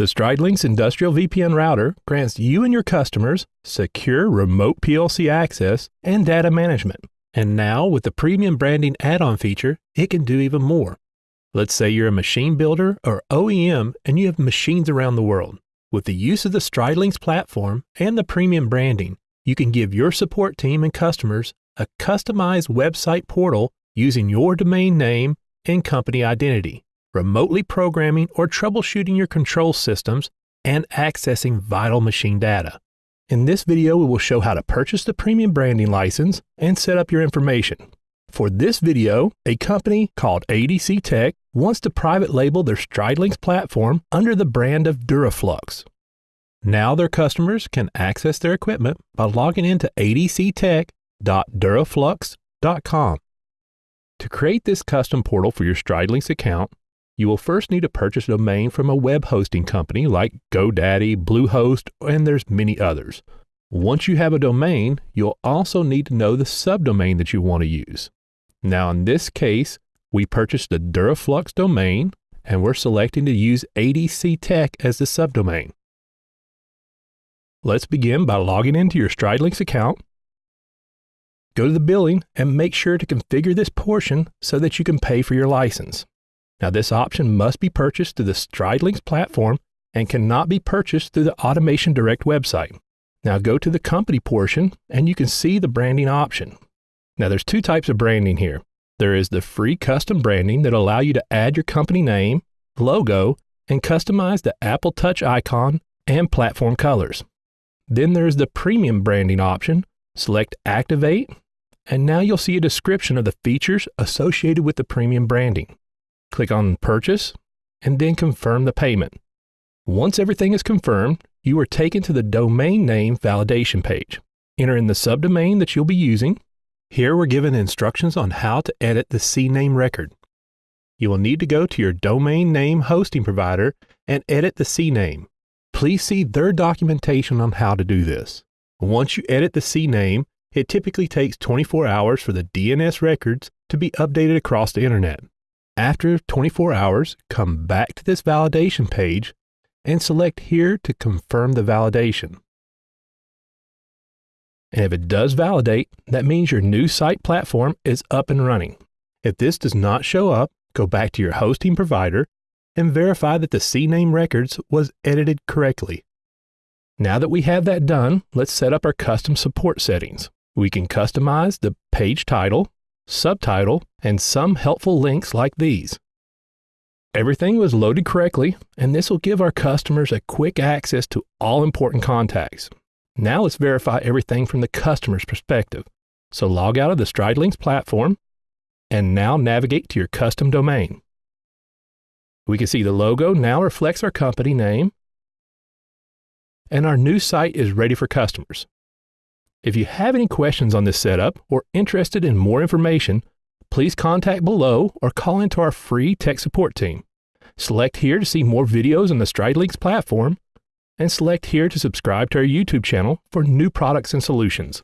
The StrideLinx Industrial VPN Router grants you and your customers secure remote PLC access and data management. And now, with the premium branding add on feature, it can do even more. Let's say you're a machine builder or OEM and you have machines around the world. With the use of the StrideLinx platform and the premium branding, you can give your support team and customers a customized website portal using your domain name and company identity remotely programming or troubleshooting your control systems, and accessing vital machine data. In this video, we will show how to purchase the premium branding license and set up your information. For this video, a company called ADC Tech wants to private label their StrideLinx platform under the brand of Duraflux. Now their customers can access their equipment by logging into adctech.duraflux.com. To create this custom portal for your StrideLinx account, you will first need to purchase a domain from a web hosting company like GoDaddy, Bluehost, and there's many others. Once you have a domain, you'll also need to know the subdomain that you want to use. Now, in this case, we purchased the Duraflux domain and we're selecting to use ADC Tech as the subdomain. Let's begin by logging into your StrideLinx account. Go to the billing and make sure to configure this portion so that you can pay for your license. Now, this option must be purchased through the StrideLinx platform and cannot be purchased through the Automation Direct website. Now, go to the company portion and you can see the branding option. Now, there's two types of branding here. There is the free custom branding that allow you to add your company name, logo, and customize the Apple Touch icon and platform colors. Then there's the premium branding option. Select Activate, and now you'll see a description of the features associated with the premium branding. Click on Purchase and then confirm the payment. Once everything is confirmed, you are taken to the domain name validation page. Enter in the subdomain that you'll be using. Here we're given instructions on how to edit the CNAME record. You will need to go to your domain name hosting provider and edit the CNAME. Please see their documentation on how to do this. Once you edit the CNAME, it typically takes 24 hours for the DNS records to be updated across the internet. After 24 hours, come back to this validation page and select here to confirm the validation. And if it does validate, that means your new site platform is up and running. If this does not show up, go back to your hosting provider and verify that the CNAME records was edited correctly. Now that we have that done, let's set up our custom support settings. We can customize the page title, subtitle, and some helpful links like these. Everything was loaded correctly, and this will give our customers a quick access to all important contacts. Now let's verify everything from the customer's perspective. So log out of the StrideLinx platform and now navigate to your custom domain. We can see the logo now reflects our company name, and our new site is ready for customers. If you have any questions on this setup or interested in more information, please contact below or call into our free tech support team. Select here to see more videos on the StrideLinx platform, and select here to subscribe to our YouTube channel for new products and solutions.